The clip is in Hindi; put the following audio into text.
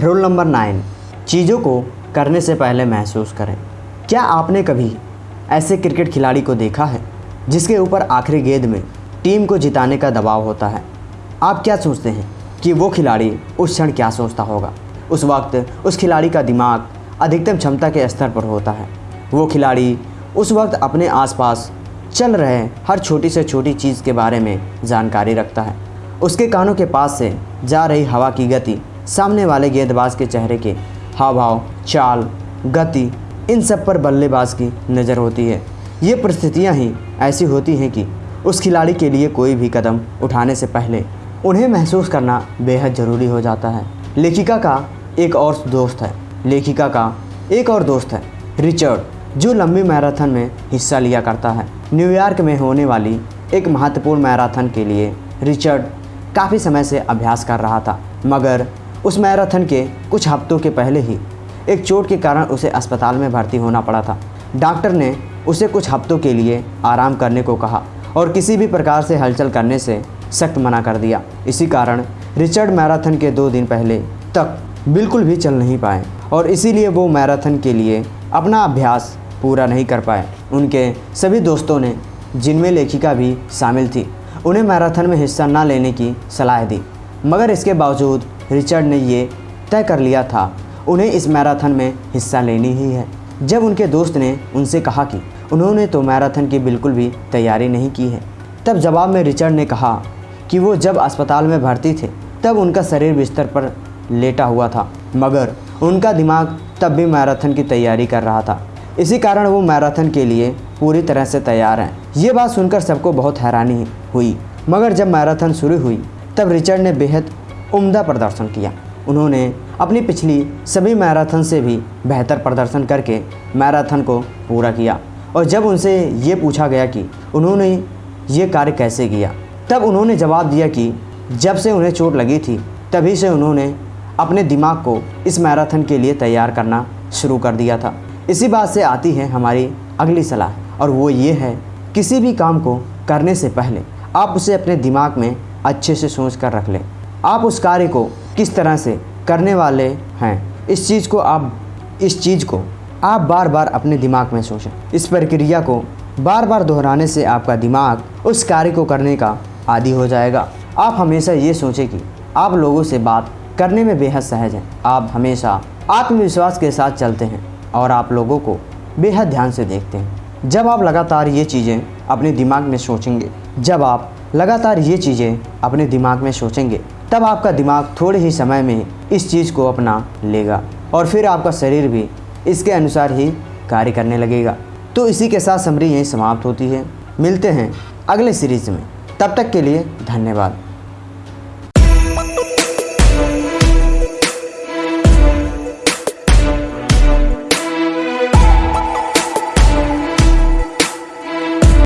रोल नंबर नाइन चीज़ों को करने से पहले महसूस करें। क्या आपने कभी ऐसे क्रिकेट खिलाड़ी को देखा है, जिसके ऊपर आखिरी गेंद में टीम को जिताने का दबाव होता है? आप क्या सोचते हैं कि वो खिलाड़ी उस क्षण क्या सोचता होगा? उस वक्त उस खिलाड़ी का दिमाग अधिकतम क्षमता के स्तर पर होता है। वो खिलाड़ी उस वक्त अपने आसपास चल रहे हर छोटी से छोटी चीज़ के बारे में जानकारी रखता है। उसके कानों के पास से जा रही हवा की गति सामने वाले गेंदबाज के चेहरे के हाव भाव चाल, गति, इन सब पर बल्लेबाज की नज़र होती है। ये परिस्थितियाँ ही ऐसी होती हैं कि उस खिलाड़ी के लिए कोई भी कदम उठाने से पहले उन्हें महसूस करना बेहद ज़रूरी हो जाता है। लेखिका का एक और दोस्त है। लेखिका का एक और दोस्त है, रिचर्ड, जो लंबी मैराथन में हिस्सा लिया करता है। न्यूयॉर्क में होने वाली एक महत्वपूर्ण मैराथन के लिए रिचर्ड काफ़ी समय से अभ्यास कर रहा था, मगर उस मैराथन के कुछ हफ्तों के पहले ही एक चोट के कारण उसे अस्पताल में भर्ती होना पड़ा था। डॉक्टर ने उसे कुछ हफ्तों के लिए आराम करने को कहा और किसी भी प्रकार से हलचल करने से सख्त मना कर दिया। इसी कारण रिचर्ड मैराथन के दो दिन पहले तक बिल्कुल भी चल नहीं पाए और इसीलिए वो मैराथन के लिए अपना अभ्यास पूरा नहीं कर पाए। उनके सभी दोस्तों ने जिनमें लेखिका भी शामिल थी, उन्हें मैराथन में हिस्सा न लेने की सलाह दी। मगर इसके बावजूद रिचर्ड ने ये तय कर लिया था, उन्हें इस मैराथन में हिस्सा लेनी ही है। जब उनके दोस्त ने उनसे कहा कि उन्होंने तो मैराथन की बिल्कुल भी तैयारी नहीं की है, तब जवाब में रिचर्ड ने कहा कि वो जब अस्पताल में भर्ती थे, तब उनका शरीर बिस्तर पर लेटा हुआ था, मगर उनका दिमाग तब भी मैराथन की तैयारी कर रहा था। इसी कारण वो मैराथन के लिए पूरी तरह से तैयार हैं। ये बात सुनकर सबको बहुत हैरानी हुई, मगर जब मैराथन शुरू हुई, तब रिचर्ड ने बेहद उम्दा प्रदर्शन किया। उन्होंने अपनी पिछली सभी मैराथन से भी बेहतर प्रदर्शन करके मैराथन को पूरा किया और जब उनसे ये पूछा गया कि उन्होंने ये कार्य कैसे किया, तब उन्होंने जवाब दिया कि जब से उन्हें चोट लगी थी, तभी से उन्होंने अपने दिमाग को इस मैराथन के लिए तैयार करना शुरू कर दिया था। इसी बात से आती है हमारी अगली सलाह और वो ये है, किसी भी काम को करने से पहले आप उसे अपने दिमाग में अच्छे से सोच कर रख लें। आप उस कार्य को किस तरह से करने वाले हैं? इस चीज़ को आप, इस चीज़ को आप बार बार अपने दिमाग में सोचें। इस प्रक्रिया को बार बार दोहराने से आपका दिमाग उस कार्य को करने का आदि हो जाएगा। आप हमेशा ये सोचें कि आप लोगों से बात करने में बेहद सहज हैं। आप हमेशा आत्मविश्वास के साथ चलते हैं और आप लोगों को बेहद ध्यान से देखते हैं। जब आप लगातार ये चीज़ें अपने दिमाग में सोचेंगे, जब आप लगातार ये चीज़ें अपने दिमाग में सोचेंगे तब आपका दिमाग थोड़े ही समय में इस चीज़ को अपना लेगा और फिर आपका शरीर भी इसके अनुसार ही कार्य करने लगेगा। तो इसी के साथ समरी यहीं समाप्त होती है। मिलते हैं अगले सीरीज़ में। तब तक के लिए धन्यवाद।